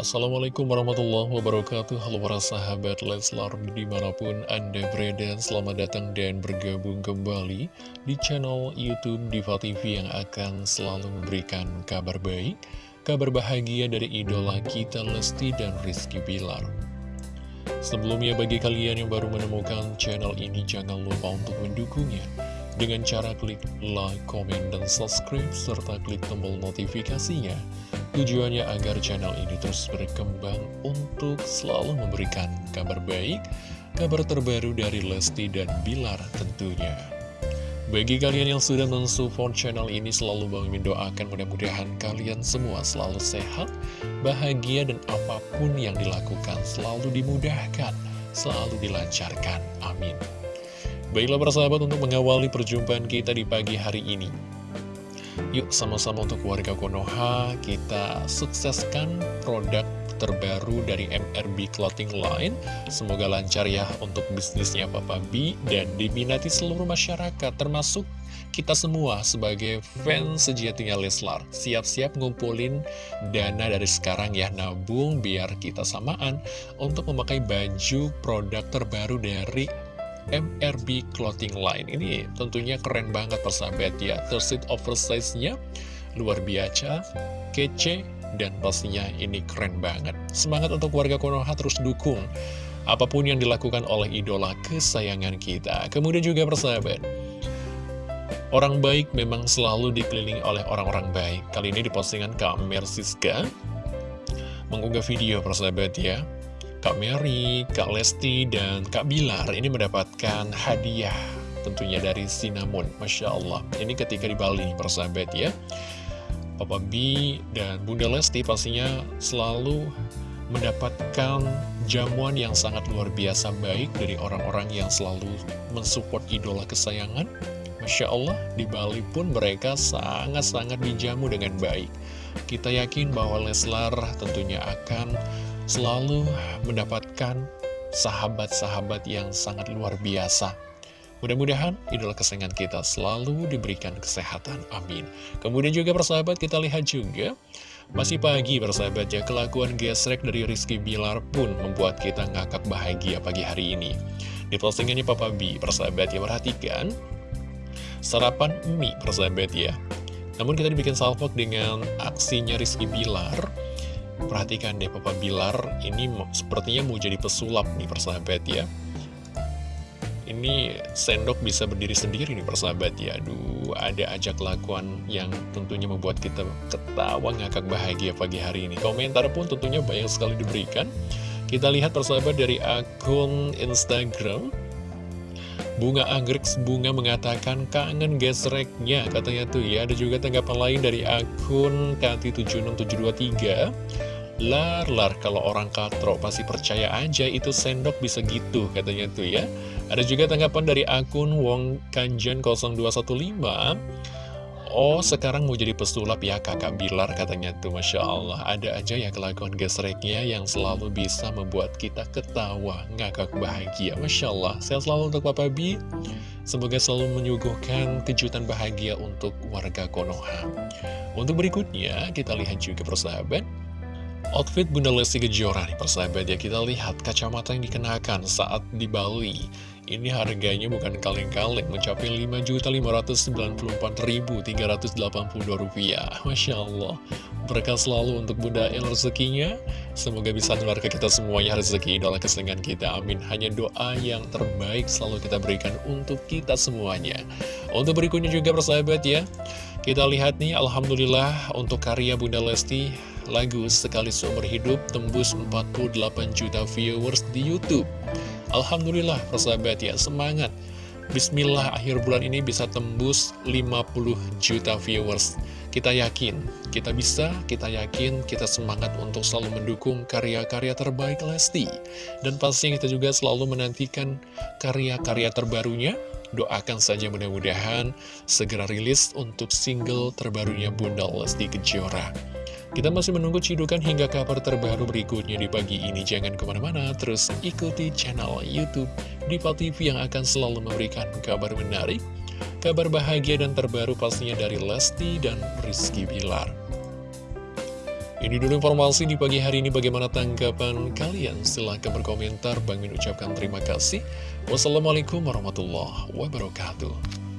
Assalamualaikum warahmatullahi wabarakatuh Halo para sahabat Leslar di mana pun anda berada Selamat datang dan bergabung kembali di channel Youtube Diva TV Yang akan selalu memberikan kabar baik Kabar bahagia dari idola kita Lesti dan Rizky Bilar Sebelumnya bagi kalian yang baru menemukan channel ini Jangan lupa untuk mendukungnya dengan cara klik like, comment, dan subscribe, serta klik tombol notifikasinya. Tujuannya agar channel ini terus berkembang untuk selalu memberikan kabar baik, kabar terbaru dari Lesti dan Bilar tentunya. Bagi kalian yang sudah mensupport channel ini selalu Bang doakan mudah-mudahan kalian semua selalu sehat, bahagia dan apa pun yang dilakukan selalu dimudahkan, selalu dilancarkan. Amin. Baiklah persahabat untuk mengawali perjumpaan kita di pagi hari ini Yuk sama-sama untuk warga Konoha. Kita sukseskan produk terbaru dari MRB Clothing Line. Semoga lancar ya untuk bisnisnya Papa B dan diminati seluruh masyarakat termasuk kita semua sebagai fans sejatinya Leslar. Siap-siap ngumpulin dana dari sekarang ya nabung biar kita samaan untuk memakai baju produk terbaru dari MRB Clothing Line. Ini tentunya keren banget persahabat ya. Tersit oversize-nya luar biasa, kece, dan pastinya ini keren banget. Semangat untuk warga Konoha terus dukung Apa pun yang dilakukan oleh idola kesayangan kita. Kemudian juga persahabat Orang baik memang selalu dikelilingi oleh orang-orang baik. Kali ini di postingan Kak Mersiska Mengunggah video persahabat ya Kak Mary, Kak Lesti, dan Kak Bilar ini mendapatkan hadiah tentunya dari Cinnamon. Masya Allah, ini ketika di Bali, persahabat ya. Papa B dan Bunda Lesti pastinya selalu mendapatkan jamuan yang sangat luar biasa baik dari orang-orang yang selalu mensupport idola kesayangan. Masya Allah, di Bali pun mereka sangat-sangat dijamu dengan baik. Kita yakin bahwa Leslar tentunya akan selalu mendapatkan sahabat-sahabat yang sangat luar biasa. Mudah-mudahan idola kesayangan kita selalu diberikan kesehatan. Amin. Kemudian juga persahabat kita lihat juga masih pagi persahabat ya kelakuan gesrek dari Rizky Bilar pun membuat kita ngakak bahagia pagi hari ini. Di postingannya Papa B, persahabat ya perhatikan sarapan mie persahabat ya. Namun kita dibikin salvok dengan aksinya Rizky Bilar Perhatikan deh Papa Bilar, ini sepertinya mau jadi pesulap nih persahabat ya. Ini sendok bisa berdiri sendiri nih persahabat ya. Aduh, ada ajak lakuan yang tentunya membuat kita ketawa ngakak bahagia pagi hari ini. Komentar pun tentunya banyak sekali diberikan. Kita lihat persahabat dari akun Instagram Bunga Anggrek Bunga mengatakan kangen gesreknya. Katanya tuh ya Ada juga tanggapan lain dari akun Kati76723 Lar, lar, kalau orang katro pasti percaya aja itu sendok bisa gitu katanya tuh ya. Ada juga tanggapan dari akun Wong Kanjen 0215 Oh sekarang mau jadi pesulap ya kakak Bilar katanya tuh Masya Allah. Ada aja ya kelakuan gesreknya yang selalu bisa membuat kita ketawa Ngakak bahagia. Masya Allah Sehat selalu untuk Papa B Semoga selalu menyuguhkan kejutan bahagia untuk warga Konoha. Untuk berikutnya kita lihat juga persahabat. Outfit Bunda Lesti Kejora nih persahabat ya. Kita lihat kacamata yang dikenakan saat di Bali Ini harganya bukan kaleng-kaleng Mencapai Rp5.594.382 Masya Allah. Berkah selalu untuk Bunda El rezekinya. Semoga bisa menular ke kita semuanya rezeki idola kesenangan kita. Amin. Hanya doa yang terbaik selalu kita berikan untuk kita semuanya. Untuk berikutnya juga persahabat ya. Kita lihat nih Alhamdulillah untuk karya Bunda Lesti lagu Sekali Seumur Hidup tembus 48 juta viewers di Youtube Alhamdulillah persahabat ya semangat. Bismillah akhir bulan ini bisa tembus 50 juta viewers. Kita yakin, kita bisa, kita yakin, kita semangat untuk selalu mendukung karya-karya terbaik Lesti. Dan pastinya kita juga selalu menantikan karya-karya terbarunya. Doakan saja mudah-mudahan segera rilis untuk single terbarunya Bunda Lesti Kejora kita masih menunggu cidukan hingga kabar terbaru berikutnya di pagi ini. Jangan ke mana-mana, terus ikuti channel Youtube Diva TV yang akan selalu memberikan kabar menarik, kabar bahagia dan terbaru pastinya dari Lesti dan Rizky Bilar. Ini dulu informasi di pagi hari ini bagaimana tanggapan kalian? Silahkan berkomentar. Bang Min ucapkan terima kasih. Wassalamualaikum warahmatullahi wabarakatuh.